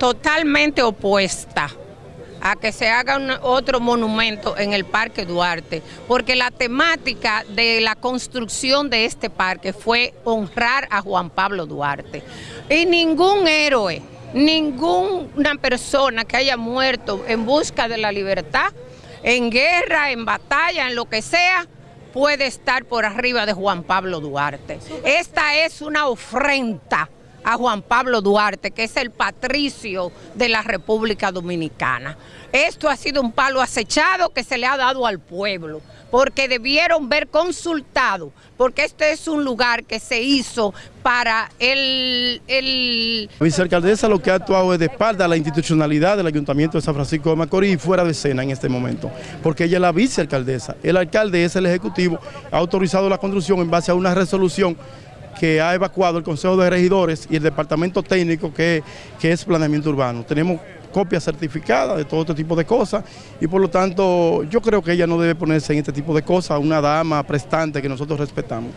totalmente opuesta a que se haga un, otro monumento en el Parque Duarte, porque la temática de la construcción de este parque fue honrar a Juan Pablo Duarte. Y ningún héroe, ninguna persona que haya muerto en busca de la libertad, en guerra, en batalla, en lo que sea, puede estar por arriba de Juan Pablo Duarte. Esta es una ofrenda a Juan Pablo Duarte, que es el patricio de la República Dominicana. Esto ha sido un palo acechado que se le ha dado al pueblo, porque debieron ver consultado, porque este es un lugar que se hizo para el... el... La vicealcaldesa lo que ha actuado es de espalda a la institucionalidad del Ayuntamiento de San Francisco de Macorís y fuera de escena en este momento, porque ella es la vicealcaldesa, el alcalde es el ejecutivo, ha autorizado la construcción en base a una resolución que ha evacuado el Consejo de Regidores y el Departamento Técnico que, que es Planeamiento Urbano. Tenemos copias certificadas de todo este tipo de cosas y por lo tanto yo creo que ella no debe ponerse en este tipo de cosas, una dama prestante que nosotros respetamos.